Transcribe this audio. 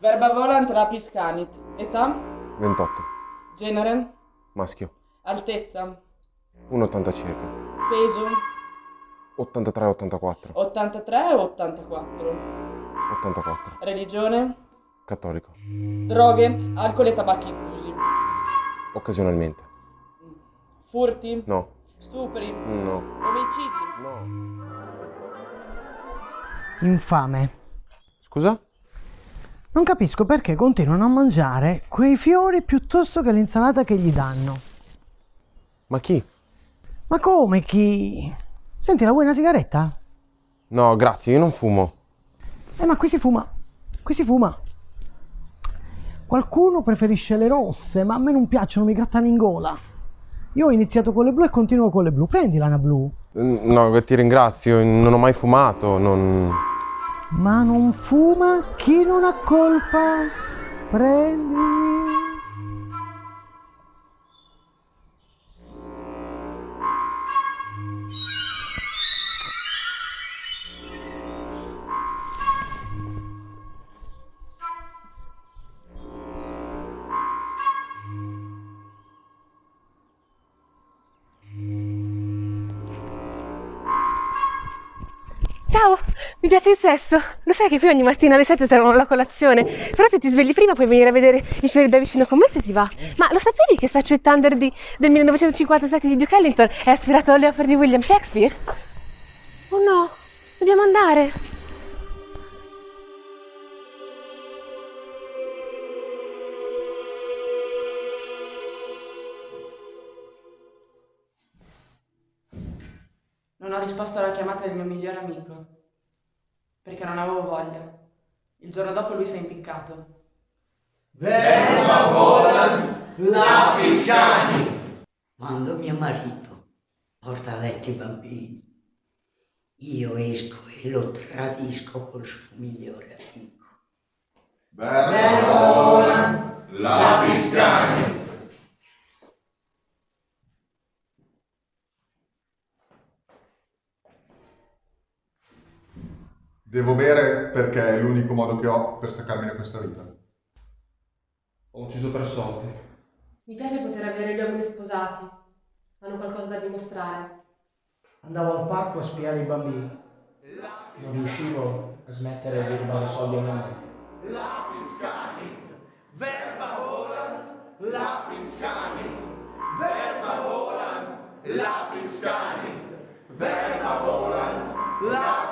Verba volant lapis canit. Età? 28. Genere? Maschio. Altezza? 1,80 circa. Peso? 83-84. 83 o 84? 84. Religione? Cattolico. Droghe? Alcol e tabacchi inclusi. Occasionalmente. Furti? No. Stupri? No. Omicidi? No. Infame. Scusa? Non capisco perché continuano a mangiare quei fiori piuttosto che l'insalata che gli danno. Ma chi? Ma come chi? Senti, la vuoi una sigaretta? No, grazie, io non fumo. Eh, ma qui si fuma. Qui si fuma. Qualcuno preferisce le rosse, ma a me non piacciono, mi grattano in gola. Io ho iniziato con le blu e continuo con le blu. Prendila una blu. No, ti ringrazio, non ho mai fumato, non... Ma non fuma chi non ha colpa. Prendi. Piace il sesso. Lo sai che qui ogni mattina alle 7 servono la colazione. Però se ti svegli prima puoi venire a vedere i fiori da vicino con me se ti va. Ma lo sapevi che Statue Thunder di, del 1957 di Duke Ellington è ispirato alle opere di William Shakespeare? Oh no, dobbiamo andare. Non ho risposto alla chiamata del mio migliore amico. Perché non avevo voglia. Il giorno dopo lui si è impiccato. Verba volant canit. Quando mio marito porta a letto i bambini, io esco e lo tradisco col suo migliore amico. Verba volant canit. Devo bere perché è l'unico modo che ho per staccarmi da questa vita. Ho ucciso per soldi. Mi piace poter avere gli uomini sposati. Hanno qualcosa da dimostrare. Andavo al parco a spiare i bambini. Non riuscivo a smettere di rubare soldi a mamma. Lapis canit. Verba volant lapis canit. Verba volant lapis canit. Verba volant lapis canit.